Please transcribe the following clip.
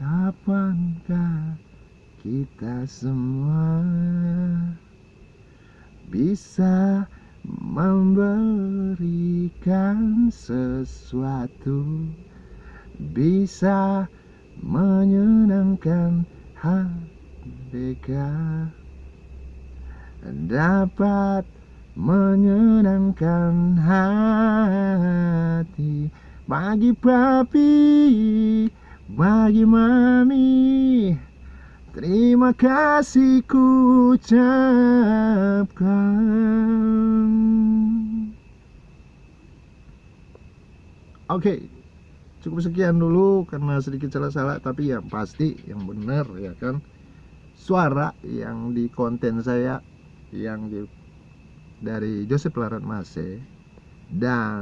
Kapankah kita semua bisa memberikan sesuatu bisa menyenangkan hati dapat menyenangkan hati bagi papi bagi mami. Terima kasih ku ucapkan. Oke, cukup sekian dulu karena sedikit salah-salah tapi yang pasti yang benar ya kan? Suara yang di konten saya yang di, dari Joseph Larat Mase dan